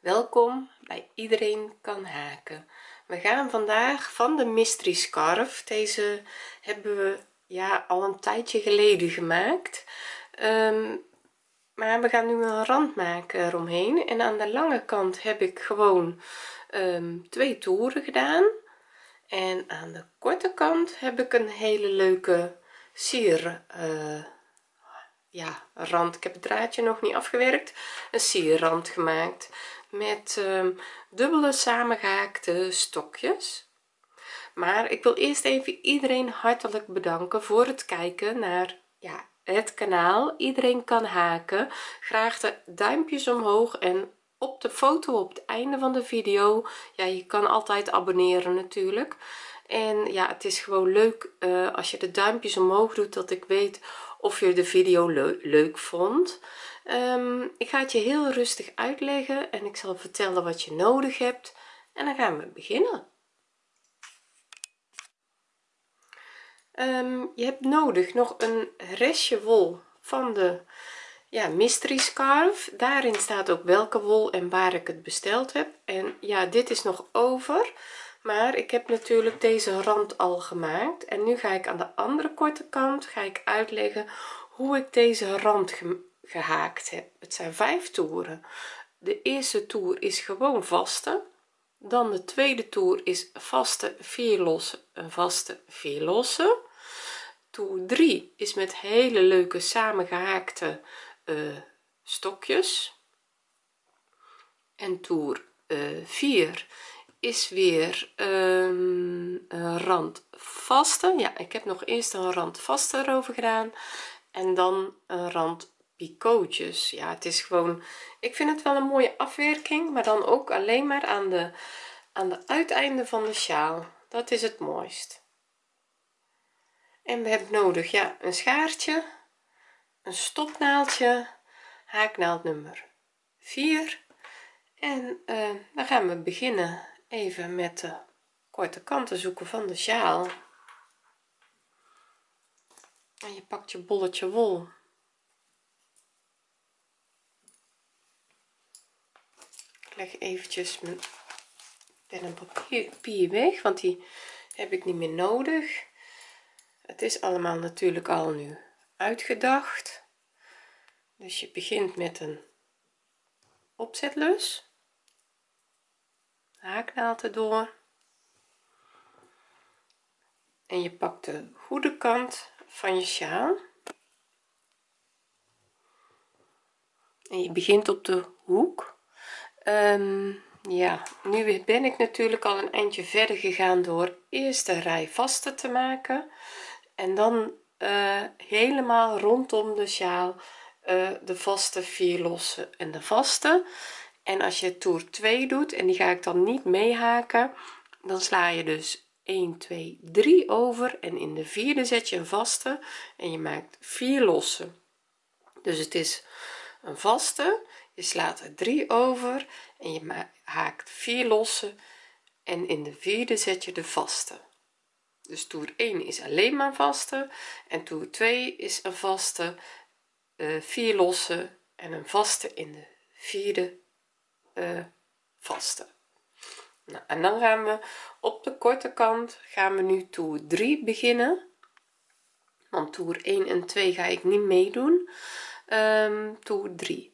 welkom bij iedereen kan haken. We gaan vandaag van de mystery scarf. Deze hebben we ja al een tijdje geleden gemaakt. Ehm, maar we gaan nu een rand maken eromheen. En aan de lange kant heb ik gewoon ehm, twee toeren gedaan. En aan de korte kant heb ik een hele leuke sier uh, ja rand. Ik heb het draadje nog niet afgewerkt. Een sierrand gemaakt met um, dubbele samengehaakte stokjes. Maar ik wil eerst even iedereen hartelijk bedanken voor het kijken naar ja het kanaal. Iedereen kan haken. Graag de duimpjes omhoog en op de foto op het einde van de video. Ja je kan altijd abonneren natuurlijk. En ja het is gewoon leuk uh, als je de duimpjes omhoog doet dat ik weet of je de video leuk vond um, ik ga het je heel rustig uitleggen en ik zal vertellen wat je nodig hebt. En dan gaan we beginnen. Um, je hebt nodig nog een restje wol van de ja mystery scarf daarin staat ook welke wol en waar ik het besteld heb. En ja dit is nog over maar ik heb natuurlijk deze rand al gemaakt. En nu ga ik aan de andere korte kant ga ik uitleggen hoe ik deze rand gehaakt heb. Het zijn vijf toeren. De eerste toer is gewoon vaste. Dan de tweede toer is vaste vier losse een vaste vier losse toer 3 is met hele leuke samengehaakte uh, stokjes. En toer uh, 4 is weer um, een rand vaste ja ik heb nog eerst een rand vaste erover gedaan. En dan een rand picootjes ja het is gewoon ik vind het wel een mooie afwerking maar dan ook alleen maar aan de aan de uiteinden van de sjaal. Dat is het mooist. En we hebben nodig ja een schaartje een stopnaaldje haaknaald nummer 4 en uh, dan gaan we beginnen even met de korte kanten zoeken van de sjaal. En je pakt je bolletje wol leg eventjes mijn pen en papier weg want die heb ik niet meer nodig. Het is allemaal natuurlijk al nu uitgedacht. Dus je begint met een opzetlus. Haaknaald erdoor. En je pakt de goede kant van je sjaal. En je begint op de hoek um, ja nu ben ik natuurlijk al een eindje verder gegaan door eerst de rij vaste te maken en dan uh, helemaal rondom de sjaal uh, de vaste vier losse en de vaste. En als je toer 2 doet en die ga ik dan niet meehaken dan sla je dus 1 2 3 over en in de vierde zet je een vaste en je maakt vier losse dus het is een vaste je slaat er 3 over en je haakt vier losse en in de vierde zet je de vaste. Dus toer 1 is alleen maar vaste en toer 2 is een vaste uh, vier losse en een vaste in de vierde uh, vaste. Nou, en dan gaan we op de korte kant gaan we nu toer 3 beginnen. Want toer 1 en 2 ga ik niet meedoen. Um, toer 3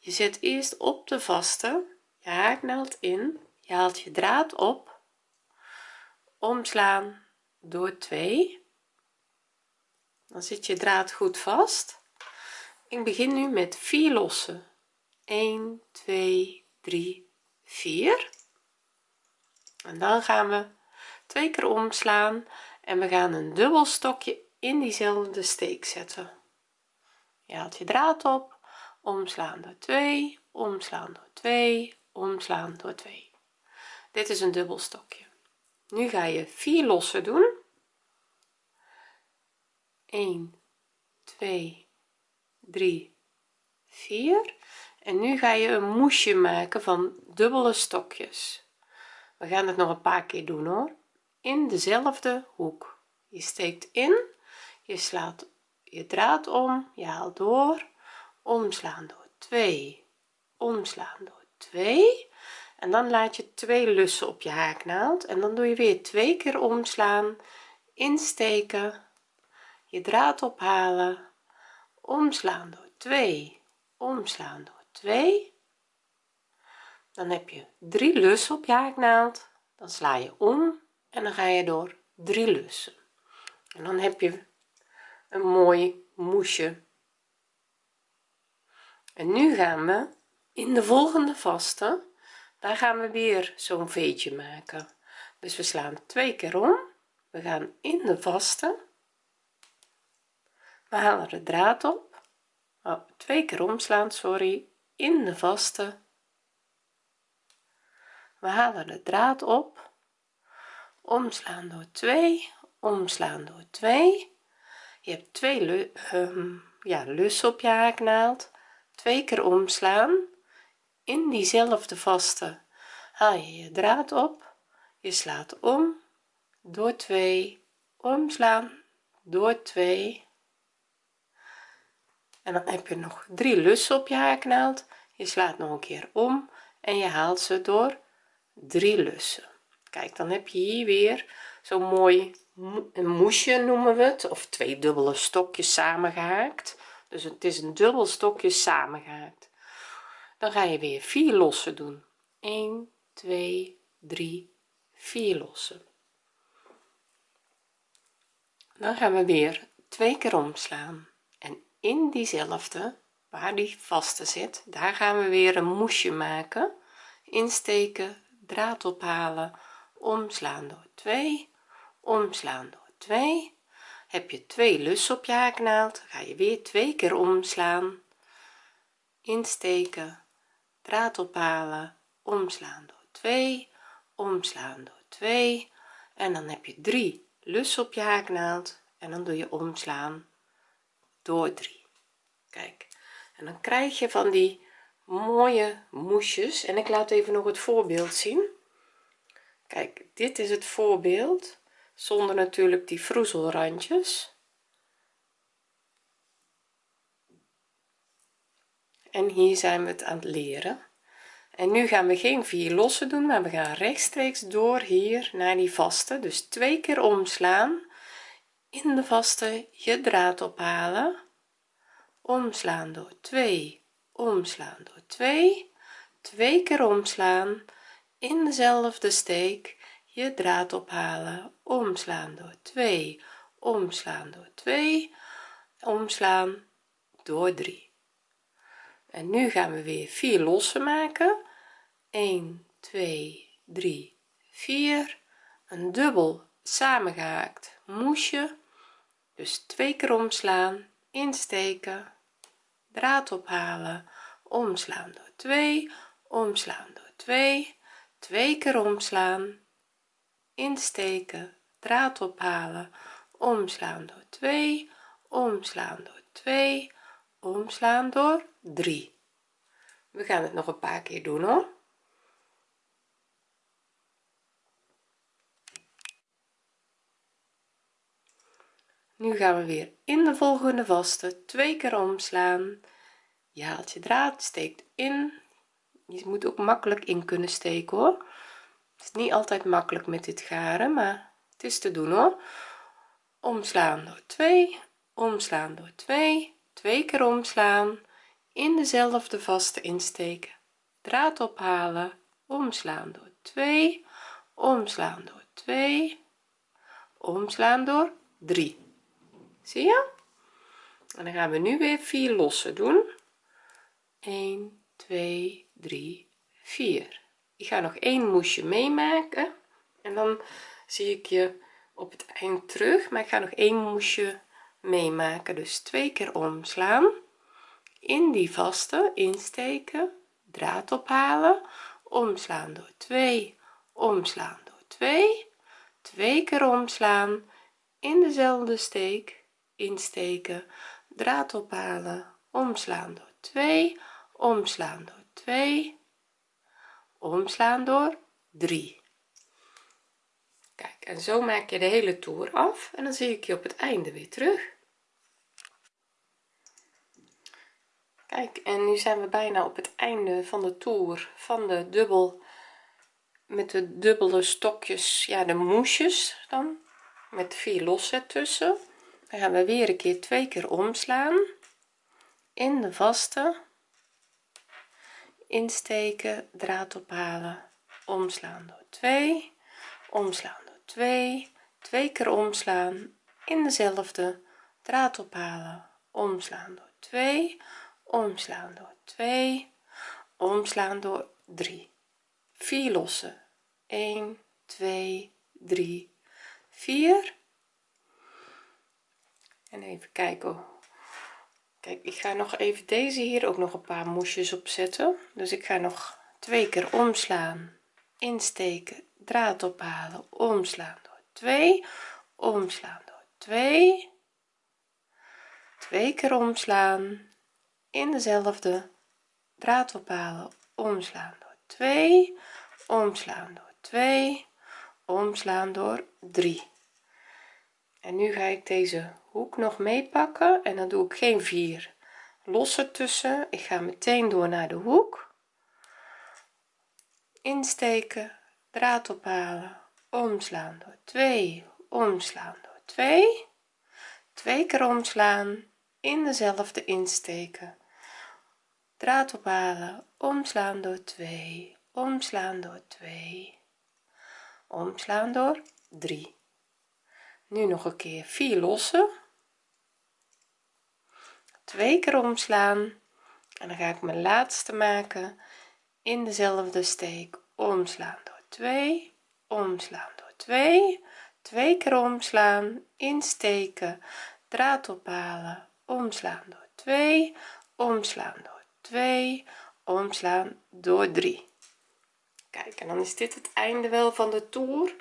je zet eerst op de vaste. Je haaknaald in. Je haalt je draad op. Omslaan door 2 dan zit je draad goed vast. Ik begin nu met 4 lossen. 1 2 3 4 en dan gaan we twee keer omslaan. En we gaan een dubbel stokje in diezelfde steek zetten. Je haalt je draad op omslaan door 2 omslaan door 2 omslaan door 2 dit is een dubbel stokje. Nu ga je 4 lossen doen. 1 2 3 4 en nu ga je een moesje maken van dubbele stokjes. We gaan het nog een paar keer doen hoor. In dezelfde hoek. Je steekt in je slaat je draad om je haalt door omslaan door 2 omslaan door 2 en dan laat je twee lussen op je haaknaald. En dan doe je weer twee keer omslaan. Insteken. Je draad ophalen. Omslaan door 2 omslaan door 2 dan heb je drie lussen op je haaknaald. Dan sla je om en dan ga je door drie lussen. En dan heb je een mooi moesje en nu gaan we in de volgende vaste. Daar gaan we weer zo'n veetje maken. Dus we slaan twee keer om. We gaan in de vaste. We halen de draad op. Oh, twee keer omslaan sorry. In de vaste. We halen de draad op. Omslaan door 2 omslaan door 2 je hebt twee um, ja lussen op je haaknaald twee keer omslaan in diezelfde vaste. Haal je je draad op je slaat om door 2 omslaan door 2 en dan heb je nog drie lussen op je haaknaald je slaat nog een keer om en je haalt ze door drie lussen. Kijk dan heb je hier weer zo'n mooi een moesje noemen we het of twee dubbele stokjes samengehaakt dus het is een dubbel stokje samengehaakt dan ga je weer vier lossen doen. 1 2 3 4 lossen. Dan gaan we weer twee keer omslaan. En in diezelfde waar die vaste zit daar gaan we weer een moesje maken. Insteken draad ophalen omslaan door 2 omslaan door 2 heb je twee lussen op je haaknaald ga je weer twee keer omslaan. Insteken draad ophalen omslaan door 2 omslaan door 2 en dan heb je drie lussen op je haaknaald en dan doe je omslaan door 3 kijk en dan krijg je van die mooie moesjes. En ik laat even nog het voorbeeld zien. Kijk dit is het voorbeeld zonder natuurlijk die vroezelrandjes. En hier zijn we het aan het leren. En nu gaan we geen vier lossen doen maar we gaan rechtstreeks door hier naar die vaste. Dus twee keer omslaan in de vaste je draad ophalen. Omslaan door 2 omslaan door 2 twee keer omslaan in dezelfde steek je draad ophalen. Omslaan door 2 omslaan door 2 omslaan door 3 en nu gaan we weer vier lossen maken. 1 2 3 4 een dubbel samengehaakt moesje. Dus twee keer omslaan insteken draad ophalen. Omslaan door 2 omslaan door 2 twee keer omslaan insteken draad ophalen. Omslaan door 2 omslaan door 2 omslaan door 3 we gaan het nog een paar keer doen hoor. Nu gaan we weer in de volgende vaste. Twee keer omslaan. Je haalt je draad steekt in. Je moet ook makkelijk in kunnen steken hoor het is niet altijd makkelijk met dit garen maar het is te doen hoor. Omslaan door 2 omslaan door 2 twee keer omslaan in dezelfde vaste insteken. Draad ophalen omslaan door 2 omslaan door 2 omslaan door 3 zie je? En dan gaan we nu weer vier lossen doen. 1 2 3 4 ik ga nog één moesje meemaken en dan zie ik je op het eind terug maar ik ga nog één moesje meemaken. Dus twee keer omslaan in die vaste insteken draad ophalen omslaan door 2 omslaan door 2 twee keer omslaan in dezelfde steek insteken draad ophalen omslaan door 2 omslaan door 2 omslaan door 3 kijk en zo maak je de hele toer af en dan zie ik je op het einde weer terug. Kijk en nu zijn we bijna op het einde van de toer van de dubbel met de dubbele stokjes ja de moesjes dan met vier losse tussen. Dan gaan we weer een keer twee keer omslaan in de vaste insteken draad ophalen omslaan door 2 omslaan door 2 twee keer omslaan in dezelfde draad ophalen omslaan door 2 omslaan door 2 omslaan door 3 4 losse 1 2 3 4 en even kijken kijk ik ga nog even deze hier ook nog een paar moesjes opzetten. Dus ik ga nog twee keer omslaan insteken draad ophalen omslaan door 2 omslaan door 2 twee keer omslaan in dezelfde draad ophalen omslaan door 2 omslaan door 2 omslaan door 3 en nu ga ik deze hoek nog meepakken en dan doe ik geen vier. Losse tussen ik ga meteen door naar de hoek. Insteken draad ophalen omslaan door 2 omslaan door 2 twee keer omslaan in dezelfde insteken. Draad ophalen omslaan door 2 omslaan door 2 omslaan door 3 nu nog een keer 4 losse twee keer omslaan. En dan ga ik mijn laatste maken. In dezelfde steek omslaan door 2 omslaan door 2 twee keer omslaan insteken draad ophalen omslaan door 2 omslaan door 2 omslaan door 3 kijk en dan is dit het einde wel van de toer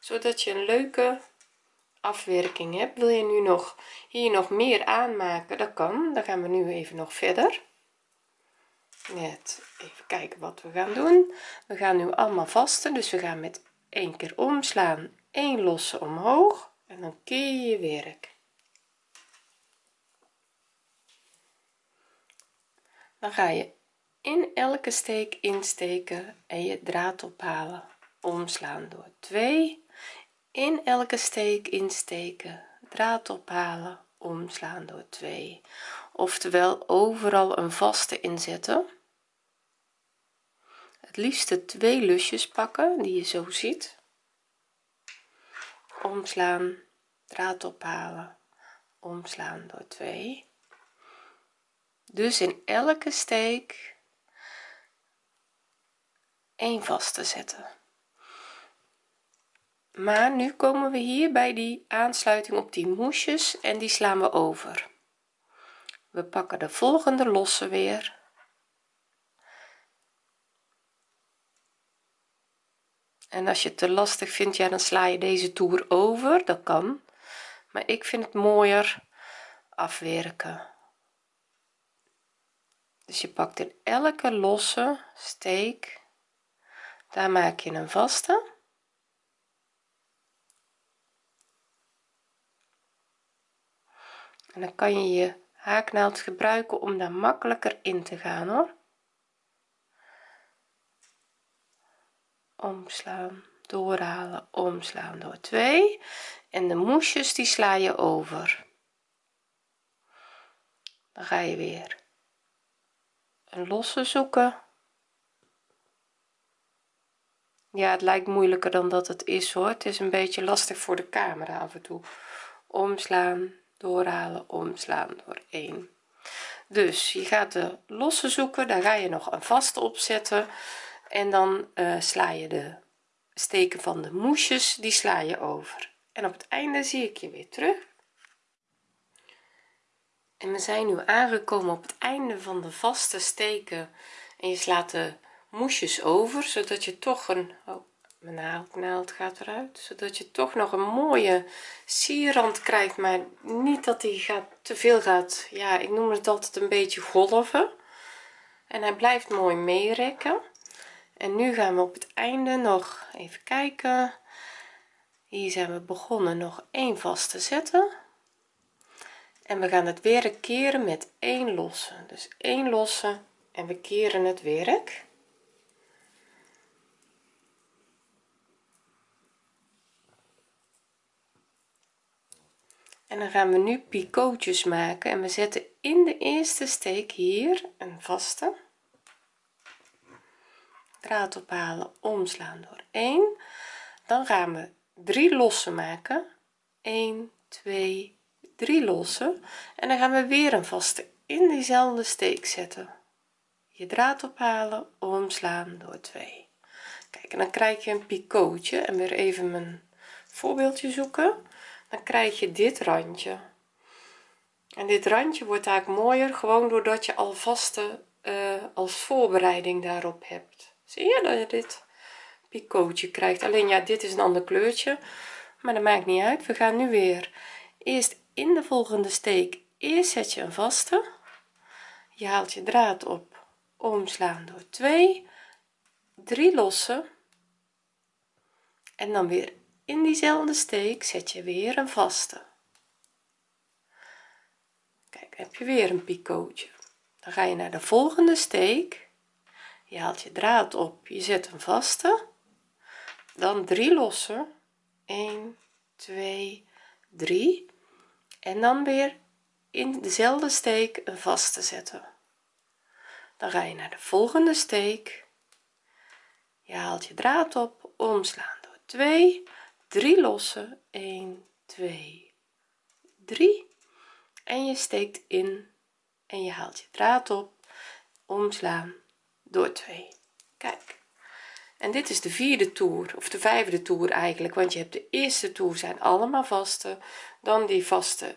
zodat je een leuke afwerking hebt wil je nu nog hier nog meer aanmaken? Dat kan dan gaan we nu even nog verder. Net even kijken wat we gaan doen. We gaan nu allemaal vasten dus we gaan met één keer omslaan 1 losse omhoog en dan keer je je werk. Dan ga je in elke steek insteken en je draad ophalen. Omslaan door 2 in elke steek insteken draad ophalen omslaan door 2 oftewel overal een vaste inzetten. Het liefste twee lusjes pakken die je zo ziet. Omslaan draad ophalen omslaan door 2 dus in elke steek een vaste zetten maar nu komen we hier bij die aansluiting op die moesjes en die slaan we over. We pakken de volgende losse weer. En als je het te lastig vindt ja dan sla je deze toer over. Dat kan. Maar ik vind het mooier afwerken. Dus je pakt in elke losse steek daar maak je een vaste en dan kan je je haaknaald gebruiken om daar makkelijker in te gaan hoor. Omslaan doorhalen omslaan door 2 en de moesjes die sla je over. Dan ga je weer een losse zoeken. Ja het lijkt moeilijker dan dat het is hoor. Het is een beetje lastig voor de camera af en toe. Omslaan doorhalen omslaan door 1 dus je gaat de losse zoeken daar ga je nog een vaste opzetten en dan uh, sla je de steken van de moesjes die sla je over. En op het einde zie ik je weer terug. En we zijn nu aangekomen op het einde van de vaste steken. En je slaat de moesjes over zodat je toch een oh, mijn naald, gaat eruit zodat je toch nog een mooie sierrand krijgt maar niet dat die gaat te veel gaat. Ja ik noem het altijd een beetje golven. En hij blijft mooi meerekken en nu gaan we op het einde nog even kijken. Hier zijn we begonnen nog één vast te zetten. En we gaan het werk keren met 1 losse dus 1 losse en we keren het werk en dan gaan we nu picootjes maken en we zetten in de eerste steek hier een vaste. Draad ophalen omslaan door 1 dan gaan we 3 losse maken. 1 2 3 losse en dan gaan we weer een vaste in diezelfde steek zetten. Je draad ophalen omslaan door 2 kijk en dan krijg je een picootje. En weer even mijn voorbeeldje zoeken dan krijg je dit randje. En dit randje wordt eigenlijk mooier gewoon doordat je al vaste uh, als voorbereiding daarop hebt. Zie je dat je dit picootje krijgt? Alleen ja dit is een ander kleurtje maar dat maakt niet uit. We gaan nu weer eerst in de volgende steek. Eerst zet je een vaste. Je haalt je draad op. Omslaan door 2 3 lossen. En dan weer in diezelfde steek zet je weer een vaste. Kijk heb je weer een picootje. Dan ga je naar de volgende steek. Je haalt je draad op je zet een vaste. Dan 3 lossen 1 2 3 en dan weer in dezelfde steek een vaste zetten. Dan ga je naar de volgende steek. Je haalt je draad op omslaan door 2 3 lossen 1 2 3 en je steekt in en je haalt je draad op omslaan door 2 kijk. En dit is de vierde toer of de vijfde toer eigenlijk want je hebt de eerste toer zijn allemaal vaste dan die vaste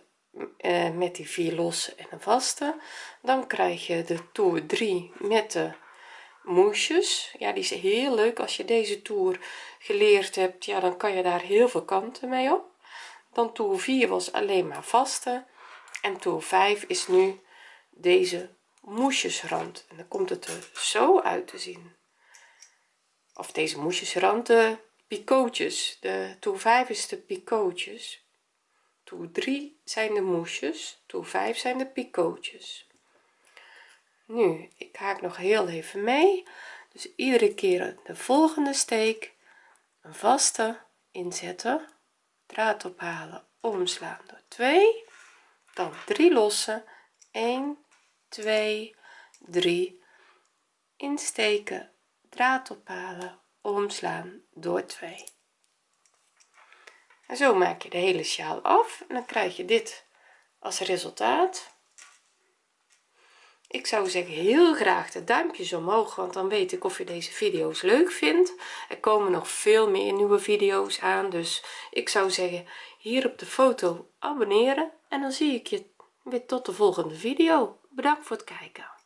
eh, met die vier losse en een vaste. Dan krijg je de toer 3 met de moesjes. Ja die is heel leuk. Als je deze toer geleerd hebt ja dan kan je daar heel veel kanten mee op. Dan toer 4 was alleen maar vaste. En toer 5 is nu deze moesjesrand. En dan komt het er zo uit te zien. Of deze moesjesrand de picootjes. De toer 5 is de picootjes. Toer 3 zijn de moesjes. Toer 5 zijn de picootjes nu ik haak nog heel even mee. Dus iedere keer de volgende steek een vaste inzetten draad ophalen omslaan door 2 dan 3 lossen 1 2 3 insteken draad ophalen omslaan door 2 en zo maak je de hele sjaal af en dan krijg je dit als resultaat ik zou zeggen heel graag de duimpjes omhoog want dan weet ik of je deze video's leuk vindt. Er komen nog veel meer nieuwe video's aan dus ik zou zeggen hier op de foto abonneren. En dan zie ik je weer tot de volgende video. Bedankt voor het kijken